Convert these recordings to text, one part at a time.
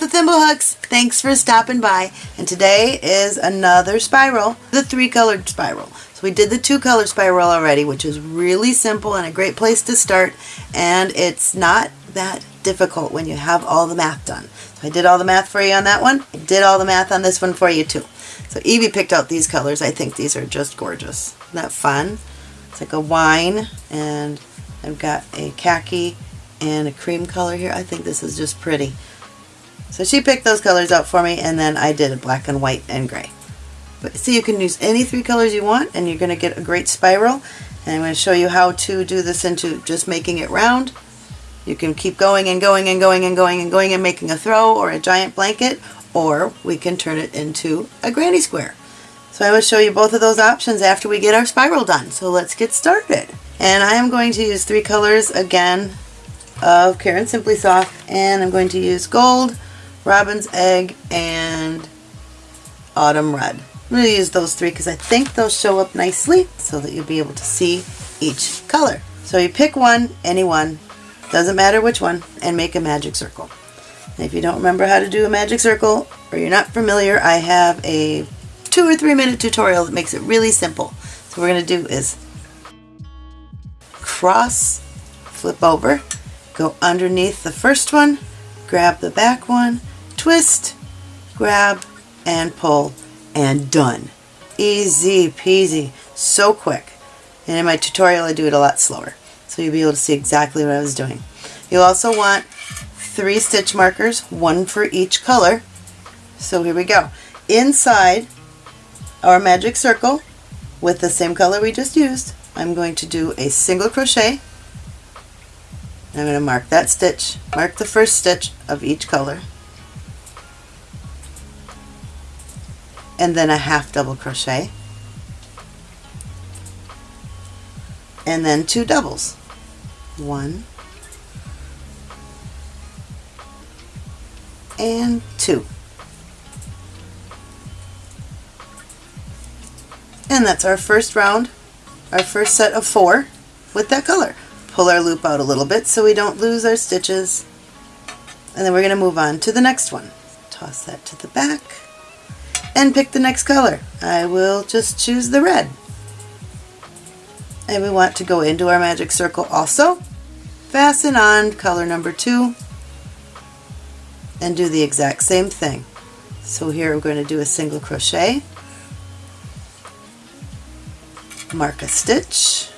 With Thimblehooks. Thanks for stopping by. And today is another spiral, the three colored spiral. So we did the two color spiral already, which is really simple and a great place to start. And it's not that difficult when you have all the math done. So I did all the math for you on that one. I did all the math on this one for you too. So Evie picked out these colors. I think these are just gorgeous. Isn't that fun? It's like a wine and I've got a khaki and a cream color here. I think this is just pretty. So she picked those colors out for me and then I did black and white and gray. But see you can use any three colors you want and you're going to get a great spiral. And I'm going to show you how to do this into just making it round. You can keep going and going and going and going and going and making a throw or a giant blanket or we can turn it into a granny square. So I will show you both of those options after we get our spiral done. So let's get started. And I am going to use three colors again of Caron Simply Soft and I'm going to use gold, Robin's Egg, and Autumn Red. I'm going to use those three because I think they'll show up nicely so that you'll be able to see each color. So you pick one, any one, doesn't matter which one, and make a magic circle. And if you don't remember how to do a magic circle or you're not familiar, I have a two or three minute tutorial that makes it really simple. So what we're going to do is cross, flip over, go underneath the first one, grab the back one, twist, grab, and pull, and done. Easy peasy, so quick. And in my tutorial I do it a lot slower, so you'll be able to see exactly what I was doing. You'll also want three stitch markers, one for each color. So here we go. Inside our magic circle, with the same color we just used, I'm going to do a single crochet. I'm going to mark that stitch, mark the first stitch of each color, and then a half double crochet, and then two doubles. One, and two. And that's our first round, our first set of four with that color. Pull our loop out a little bit so we don't lose our stitches. And then we're going to move on to the next one. Toss that to the back and pick the next color. I will just choose the red. And we want to go into our magic circle also. Fasten on color number two and do the exact same thing. So here I'm going to do a single crochet, mark a stitch,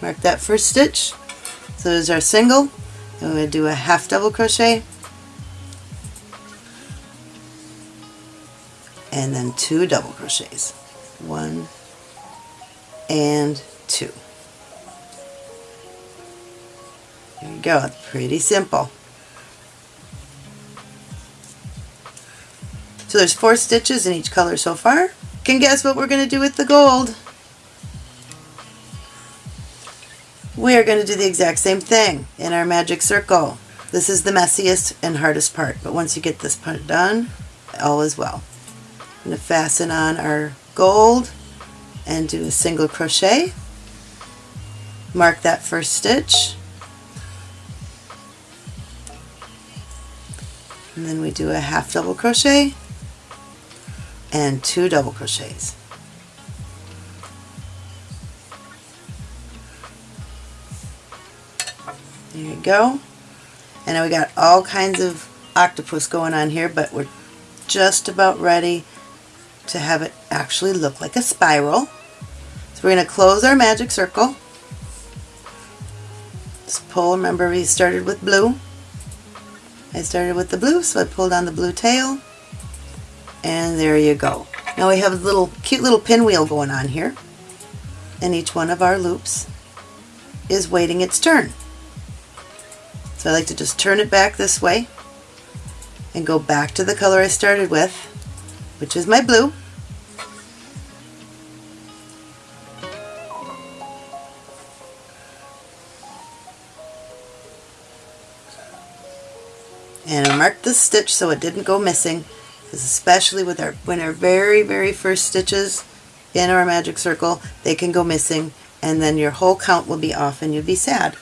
mark that first stitch, so there's our single, we're going to do a half double crochet, and then two double crochets, one and two. There you go, it's pretty simple. So there's four stitches in each color so far. Can guess what we're going to do with the gold? We are going to do the exact same thing in our magic circle. This is the messiest and hardest part, but once you get this part done, all is well. I'm going to fasten on our gold and do a single crochet. Mark that first stitch. And then we do a half double crochet and two double crochets. There you go. And now we got all kinds of octopus going on here, but we're just about ready to have it actually look like a spiral. So we're going to close our magic circle. Just pull, remember we started with blue. I started with the blue, so I pulled on the blue tail and there you go. Now we have a little cute little pinwheel going on here and each one of our loops is waiting its turn. So I like to just turn it back this way and go back to the color I started with, which is my blue. And I marked the stitch so it didn't go missing because especially with our when our very very first stitches in our magic circle they can go missing and then your whole count will be off and you'll be sad.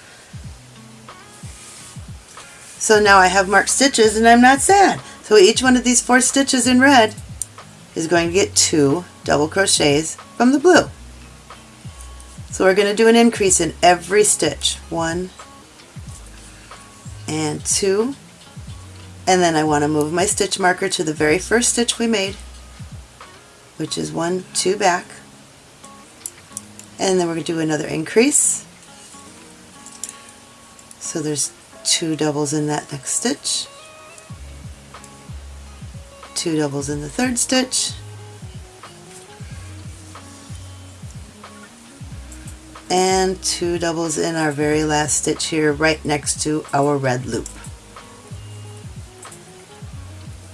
So now I have marked stitches and I'm not sad. So each one of these four stitches in red is going to get two double crochets from the blue. So we're going to do an increase in every stitch. One and two. And then I want to move my stitch marker to the very first stitch we made, which is one, two back. And then we're going to do another increase. So there's two doubles in that next stitch, two doubles in the third stitch, and two doubles in our very last stitch here right next to our red loop.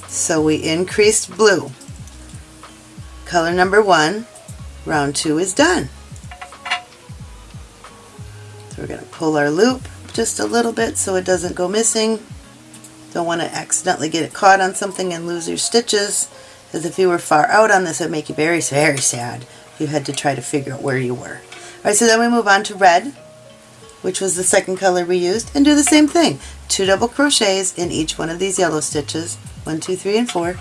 So we increased blue. Color number one, round two is done. So we're going to pull our loop just a little bit so it doesn't go missing. Don't want to accidentally get it caught on something and lose your stitches because if you were far out on this it would make you very, very sad if you had to try to figure out where you were. Alright, so then we move on to red, which was the second color we used, and do the same thing. Two double crochets in each one of these yellow stitches. One, two, three, and four.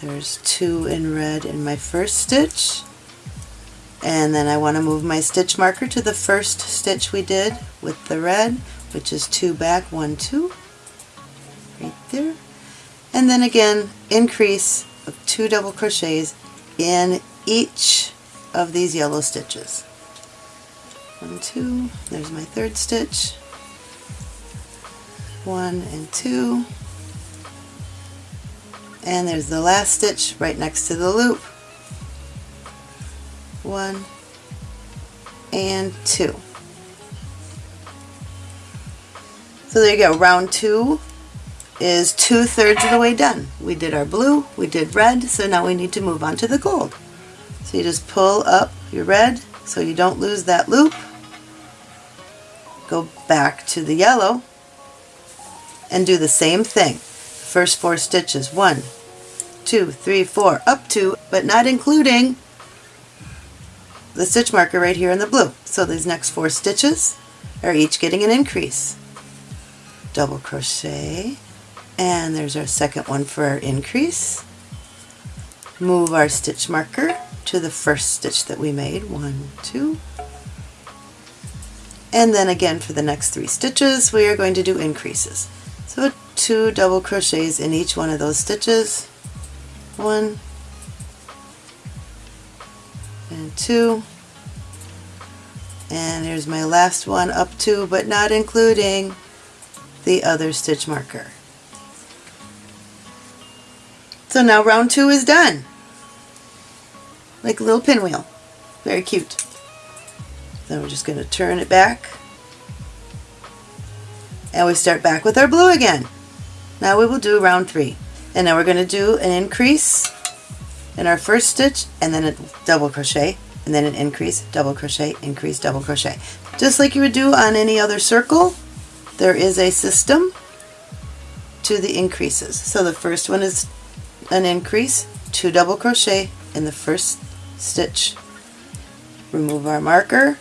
There's two in red in my first stitch. And then I want to move my stitch marker to the first stitch we did with the red, which is two back, one, two, right there. And then again, increase of two double crochets in each of these yellow stitches. One, two, there's my third stitch. One and two. And there's the last stitch right next to the loop. One and two. So there you go, round two is two-thirds of the way done. We did our blue, we did red, so now we need to move on to the gold. So you just pull up your red so you don't lose that loop. Go back to the yellow and do the same thing. First four stitches, one, two, three, four, up to, but not including the stitch marker right here in the blue. So these next four stitches are each getting an increase. Double crochet, and there's our second one for our increase. Move our stitch marker to the first stitch that we made, one, two. And then again for the next three stitches we are going to do increases. So two double crochets in each one of those stitches. One and two. And here's my last one up to but not including the other stitch marker. So now round two is done. Like a little pinwheel. Very cute. Then we're just going to turn it back. And we start back with our blue again. Now we will do round three. And now we're going to do an increase in our first stitch and then a double crochet and then an increase, double crochet, increase, double crochet. Just like you would do on any other circle, there is a system to the increases. So the first one is an increase, two double crochet in the first stitch. Remove our marker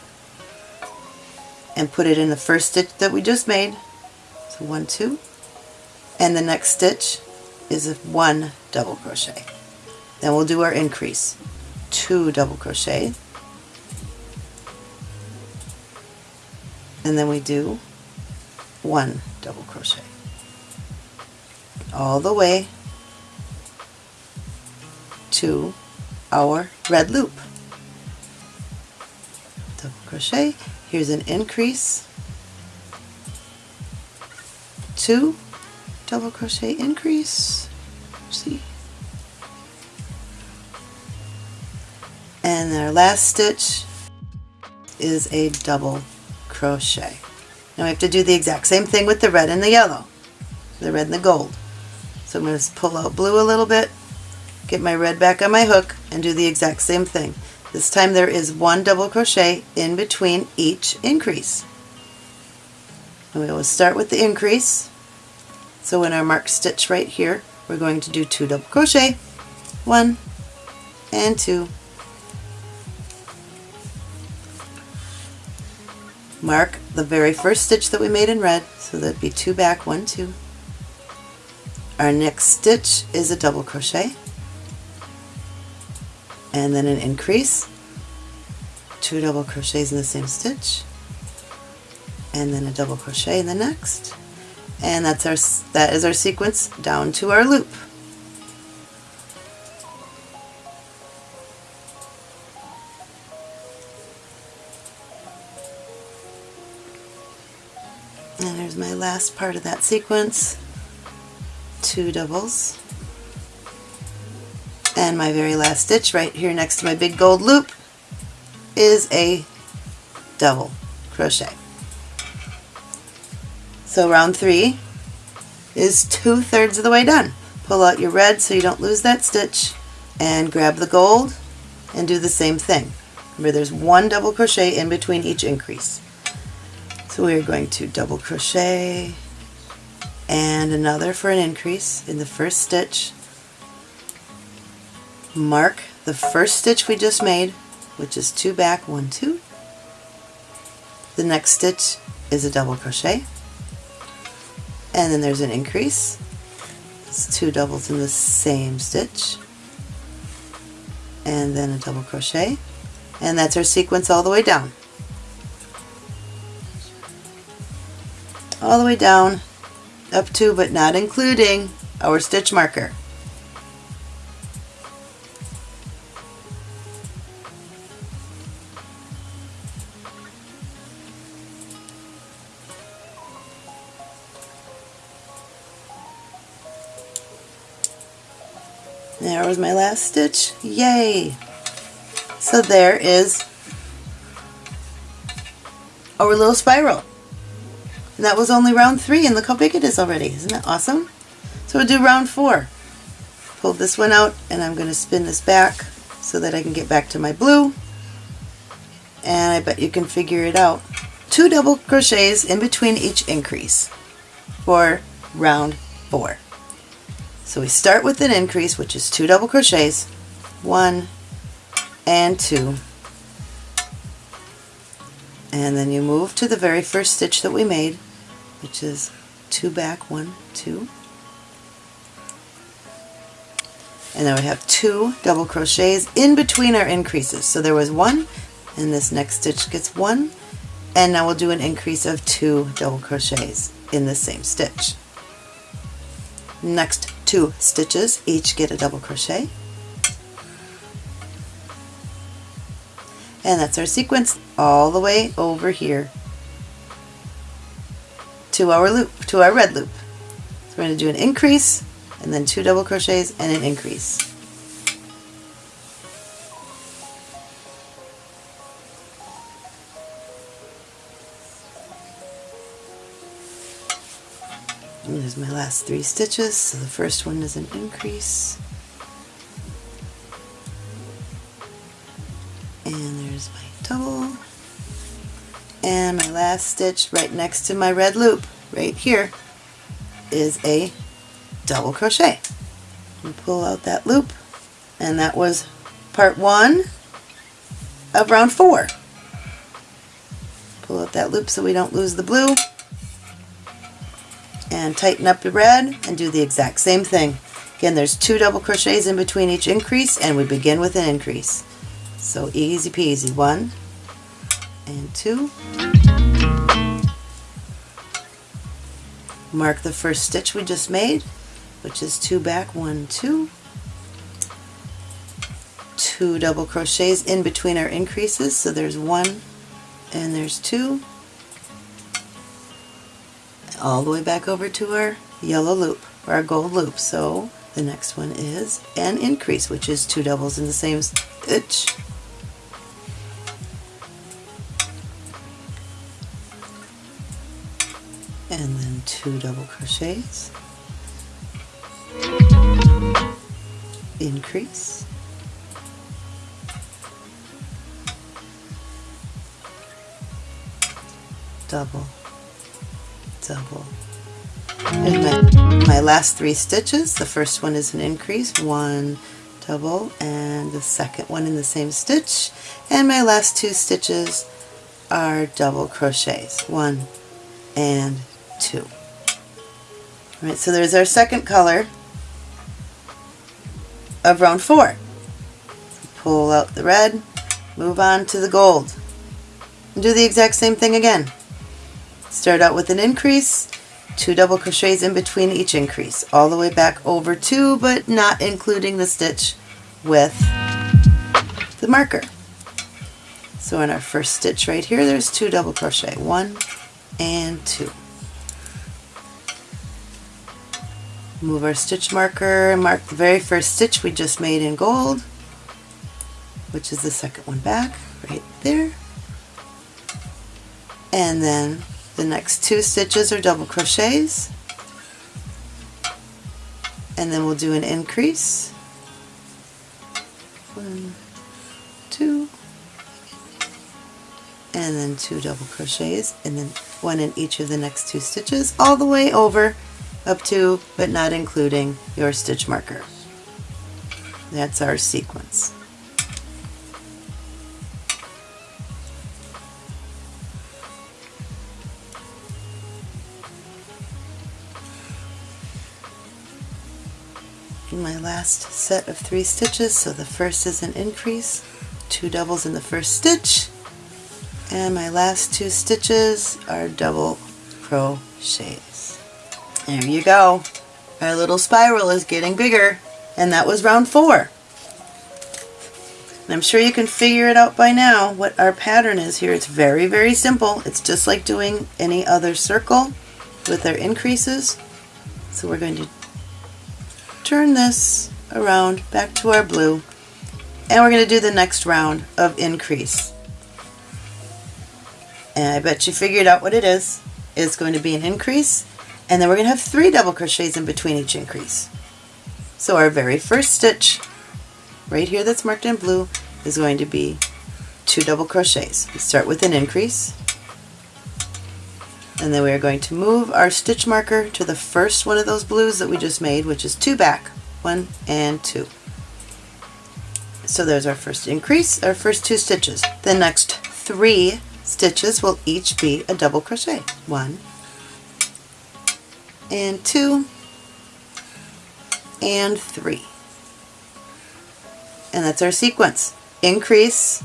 and put it in the first stitch that we just made. So one, two, and the next stitch is one double crochet. Then we'll do our increase. Two double crochet. And then we do one double crochet. All the way to our red loop. Double crochet, here's an increase, two, double crochet increase, see, and our last stitch is a double crochet. Now we have to do the exact same thing with the red and the yellow, the red and the gold. So I'm going to pull out blue a little bit get my red back on my hook and do the exact same thing. This time there is one double crochet in between each increase. And we will start with the increase. So in our marked stitch right here, we're going to do two double crochet, one and two, mark the very first stitch that we made in red, so that'd be two back, one, two. Our next stitch is a double crochet, and then an increase, two double crochets in the same stitch, and then a double crochet in the next, and that's our that is our sequence down to our loop. And there's my last part of that sequence, two doubles, and my very last stitch right here next to my big gold loop is a double crochet. So round three is two-thirds of the way done. Pull out your red so you don't lose that stitch and grab the gold and do the same thing. Remember there's one double crochet in between each increase. So we are going to double crochet and another for an increase in the first stitch. Mark the first stitch we just made, which is two back, one, two. The next stitch is a double crochet and then there's an increase. It's two doubles in the same stitch and then a double crochet and that's our sequence all the way down. All the way down up to but not including our stitch marker. There was my last stitch. Yay! So there is our little spiral. And that was only round three, and look how big it is already. Isn't that awesome? So we'll do round four. Pull this one out, and I'm going to spin this back so that I can get back to my blue. And I bet you can figure it out. Two double crochets in between each increase for round four. So we start with an increase, which is two double crochets, one and two, and then you move to the very first stitch that we made, which is two back, one, two, and then we have two double crochets in between our increases. So there was one, and this next stitch gets one, and now we'll do an increase of two double crochets in the same stitch. Next two stitches, each get a double crochet. And that's our sequence all the way over here to our loop, to our red loop. So we're going to do an increase and then two double crochets and an increase. And there's my last three stitches. So the first one is an increase. And there's my double. And my last stitch right next to my red loop, right here, is a double crochet. And pull out that loop. And that was part one of round four. Pull out that loop so we don't lose the blue and tighten up the red and do the exact same thing. Again, there's two double crochets in between each increase and we begin with an increase. So easy peasy, one and two. Mark the first stitch we just made, which is two back, one, two. Two double crochets in between our increases, so there's one and there's two all the way back over to our yellow loop, or our gold loop. So the next one is an increase, which is two doubles in the same stitch. And then two double crochets. Increase. Double double. And my, my last three stitches, the first one is an increase, one double, and the second one in the same stitch. And my last two stitches are double crochets. One and two. All right, so there's our second color of round four. Pull out the red, move on to the gold. And do the exact same thing again. Start out with an increase, two double crochets in between each increase, all the way back over two, but not including the stitch with the marker. So in our first stitch right here, there's two double crochet, one and two. Move our stitch marker and mark the very first stitch we just made in gold, which is the second one back, right there. And then the next two stitches are double crochets, and then we'll do an increase. One, two, and then two double crochets, and then one in each of the next two stitches, all the way over up to, but not including, your stitch marker. That's our sequence. my last set of three stitches so the first is an increase two doubles in the first stitch and my last two stitches are double crochets there you go. Our little spiral is getting bigger. And that was round four. And I'm sure you can figure it out by now what our pattern is here. It's very, very simple. It's just like doing any other circle with our increases. So we're going to turn this around back to our blue and we're going to do the next round of increase. And I bet you figured out what it is. It's going to be an increase and then we're going to have three double crochets in between each increase. So our very first stitch, right here that's marked in blue, is going to be two double crochets. We start with an increase, and then we are going to move our stitch marker to the first one of those blues that we just made, which is two back, one and two. So there's our first increase, our first two stitches. The next three stitches will each be a double crochet. One, and two and three. And that's our sequence. Increase,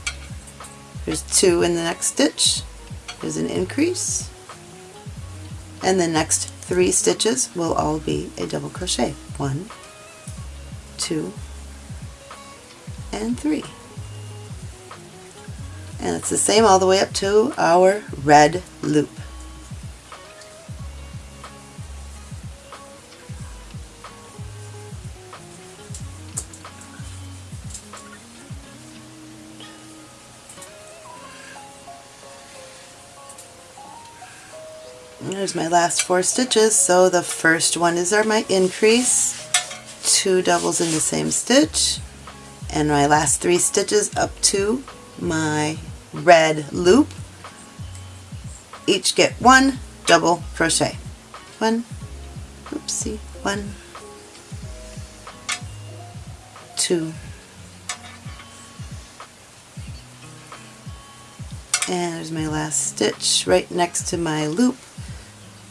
there's two in the next stitch, there's an increase, and the next three stitches will all be a double crochet. One, two, and three. And it's the same all the way up to our red loop. There's my last four stitches. So the first one is our my increase, two doubles in the same stitch, and my last three stitches up to my red loop. Each get one double crochet. One, oopsie, one, two, and there's my last stitch right next to my loop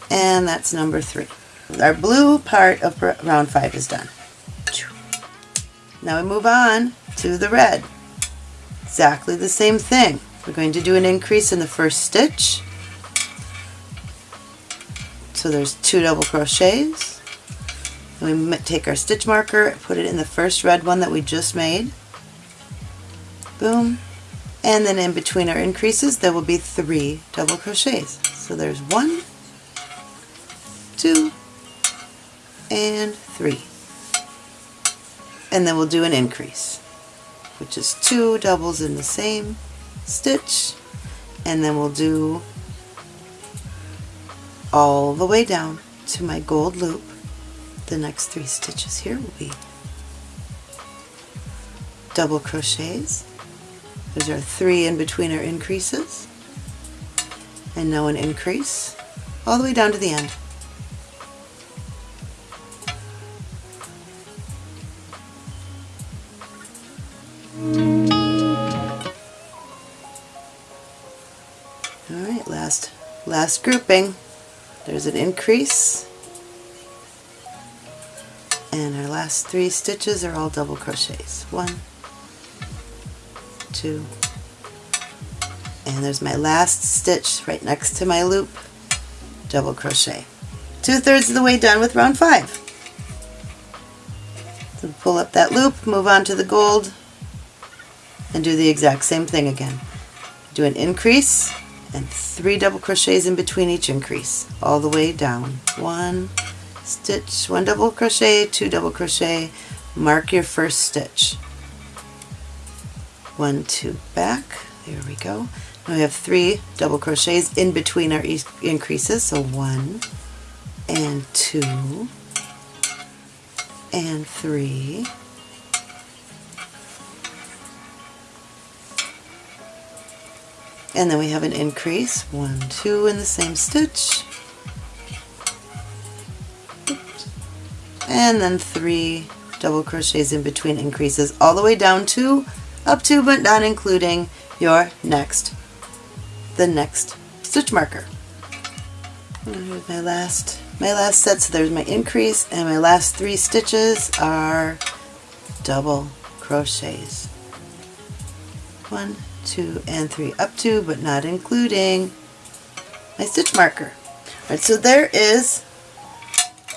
and that's number three. Our blue part of round five is done. Now we move on to the red. Exactly the same thing. We're going to do an increase in the first stitch. So there's two double crochets. And we take our stitch marker, put it in the first red one that we just made. Boom. And then in between our increases there will be three double crochets. So there's one, two, and three. And then we'll do an increase, which is two doubles in the same stitch, and then we'll do all the way down to my gold loop. The next three stitches here will be double crochets. There's our three in between our increases. And now an increase all the way down to the end. Last grouping, there's an increase, and our last three stitches are all double crochets. One, two, and there's my last stitch right next to my loop, double crochet. Two-thirds of the way done with round five. So pull up that loop, move on to the gold, and do the exact same thing again. Do an increase and three double crochets in between each increase, all the way down. One stitch, one double crochet, two double crochet, mark your first stitch. One, two, back, there we go. Now we have three double crochets in between our increases, so one and two and three and then we have an increase. One two in the same stitch. And then three double crochets in between increases all the way down to up to but not including your next the next stitch marker. Here's my last my last set. So there's my increase and my last three stitches are double crochets. One two and three up to but not including my stitch marker. Alright, so there is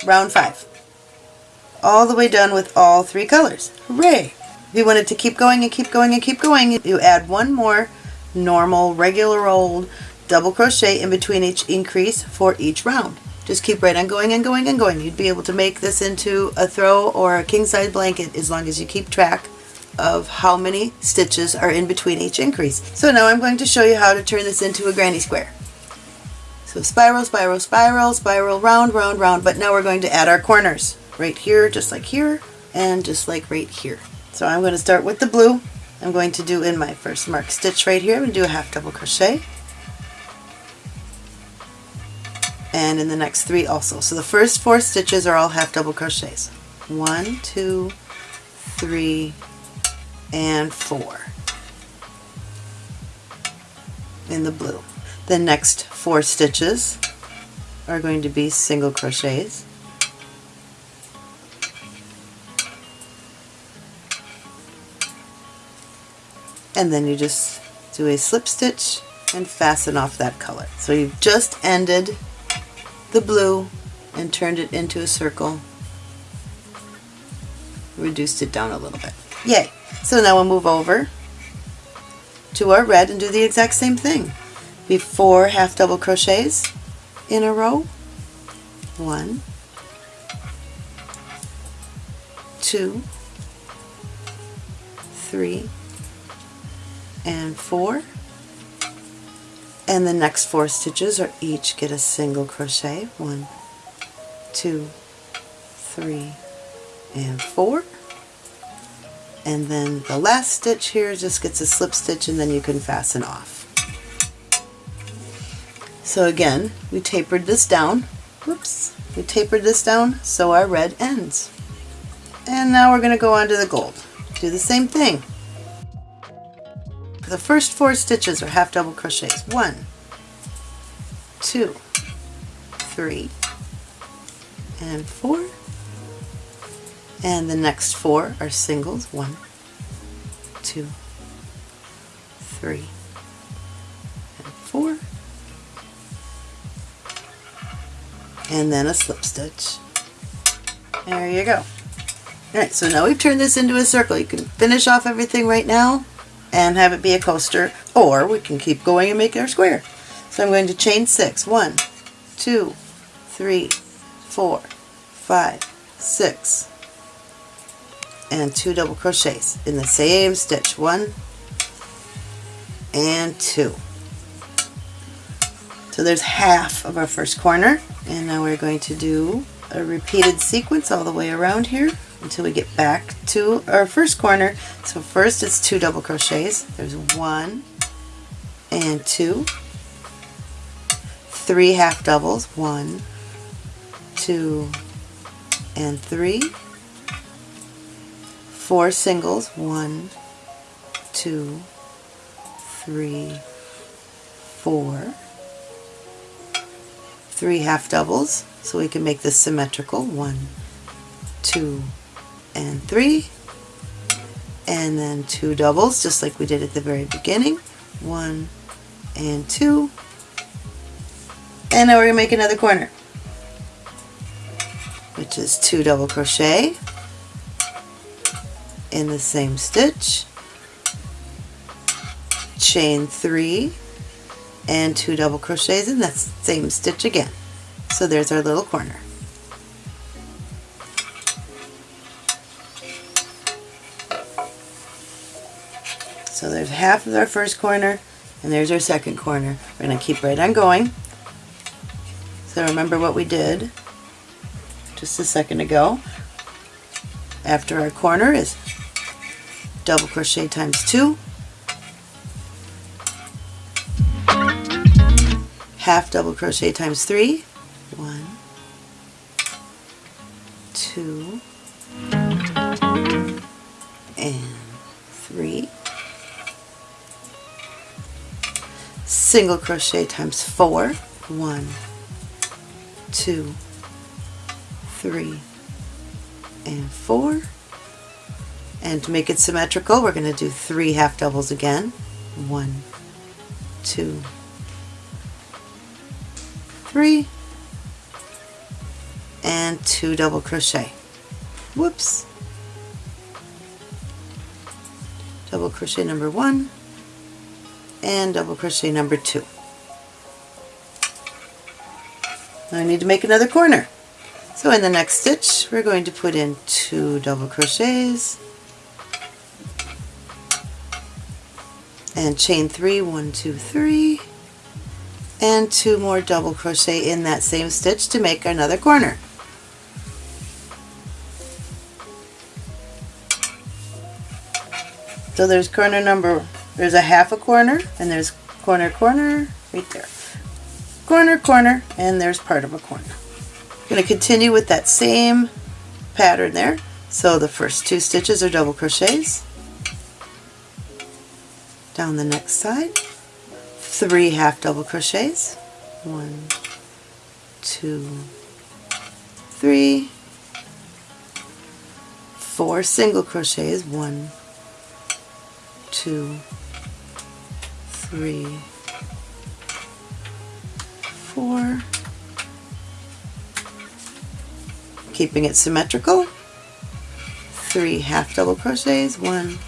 round five. All the way done with all three colors. Hooray! If you wanted to keep going and keep going and keep going you add one more normal regular old double crochet in between each increase for each round. Just keep right on going and going and going. You'd be able to make this into a throw or a king size blanket as long as you keep track of how many stitches are in between each increase. So now I'm going to show you how to turn this into a granny square. So spiral, spiral, spiral, spiral, round, round, round, but now we're going to add our corners right here, just like here, and just like right here. So I'm going to start with the blue. I'm going to do in my first mark stitch right here, I'm going to do a half double crochet. and in the next three also. So the first four stitches are all half double crochets. One, two, three, and four in the blue. The next four stitches are going to be single crochets. And then you just do a slip stitch and fasten off that color. So you've just ended the blue and turned it into a circle. Reduced it down a little bit. Yay! So now we'll move over to our red and do the exact same thing. Before half double crochets in a row. One, two, three, and four. And the next four stitches are each get a single crochet. One two three and four and then the last stitch here just gets a slip stitch and then you can fasten off. So again we tapered this down. Whoops. We tapered this down so our red ends. And now we're going to go on to the gold. Do the same thing. The first four stitches are half double crochets. One, two, three, and four. And the next four are singles. One, two, three, and four. And then a slip stitch. There you go. Alright, so now we've turned this into a circle. You can finish off everything right now and have it be a coaster, or we can keep going and make our square. So I'm going to chain six. One, two, three, four, five, six, and two double crochets in the same stitch. One and two. So there's half of our first corner, and now we're going to do a repeated sequence all the way around here until we get back to our first corner. So first it's two double crochets. There's one and two, three half doubles, one, two, and three, four singles, one, two, three, four, three half doubles so we can make this symmetrical. One, two, and three. And then two doubles just like we did at the very beginning. One and two. And now we're going to make another corner which is two double crochet in the same stitch chain three and two double crochets in that same stitch again. So there's our little corner. So there's half of our first corner and there's our second corner. We're going to keep right on going. So remember what we did just a second ago. After our corner is double crochet times two half double crochet times three. One, two, and three. Single crochet times four. One, two, three, and four. And to make it symmetrical, we're going to do three half doubles again. One, two, three and two double crochet. Whoops. Double crochet number one and double crochet number two. Now I need to make another corner. So in the next stitch we're going to put in two double crochets and chain three one two three and two more double crochet in that same stitch to make another corner. So there's corner number, there's a half a corner and there's corner corner right there. Corner corner and there's part of a corner. I'm going to continue with that same pattern there. So the first two stitches are double crochets. Down the next side. Three half double crochets. One two three four single crochets. One two three four. Keeping it symmetrical. Three half double crochets. One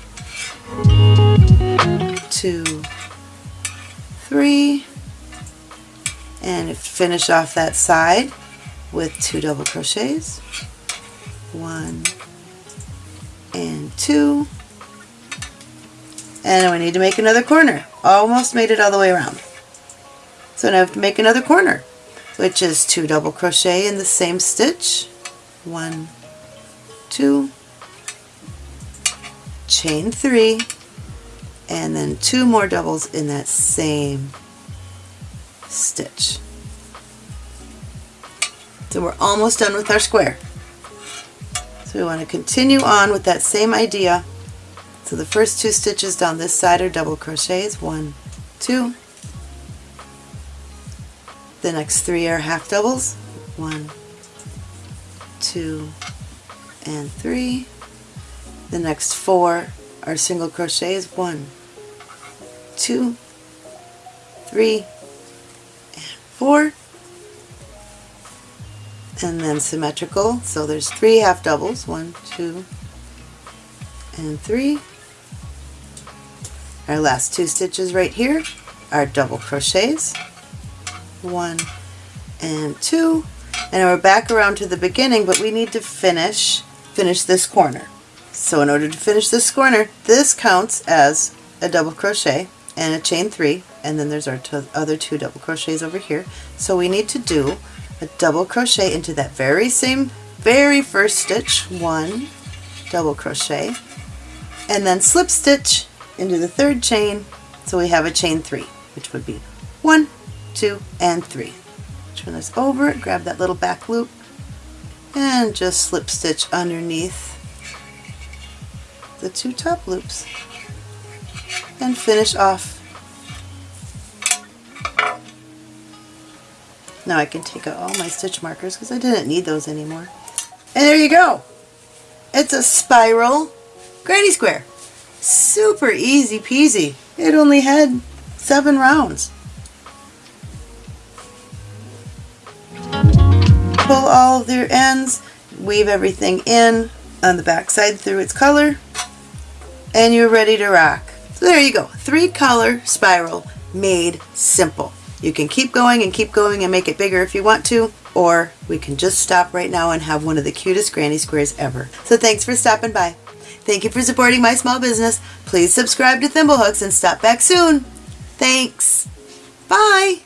two three and finish off that side with two double crochets. One and two. And we need to make another corner. Almost made it all the way around. So now I have to make another corner which is two double crochet in the same stitch. One two chain three and then two more doubles in that same stitch. So we're almost done with our square. So we want to continue on with that same idea. So the first two stitches down this side are double crochets, one, two. The next three are half doubles, one, two, and three. The next four are single crochets, one, two, three, and four. And then symmetrical, so there's three half doubles, one, two, and three. Our last two stitches right here are double crochets, one and two. And we're back around to the beginning, but we need to finish, finish this corner. So in order to finish this corner, this counts as a double crochet and a chain three and then there's our other two double crochets over here. So we need to do a double crochet into that very same very first stitch one double crochet and then slip stitch into the third chain. So we have a chain three which would be one two and three. Turn this over grab that little back loop and just slip stitch underneath the two top loops and finish off Now I can take out all my stitch markers because I didn't need those anymore. And there you go. It's a spiral granny square. Super easy peasy. It only had seven rounds. Pull all of their ends, weave everything in on the back side through its color, and you're ready to rock. So there you go, three color spiral made simple. You can keep going and keep going and make it bigger if you want to, or we can just stop right now and have one of the cutest granny squares ever. So thanks for stopping by. Thank you for supporting my small business. Please subscribe to Thimblehooks and stop back soon. Thanks. Bye.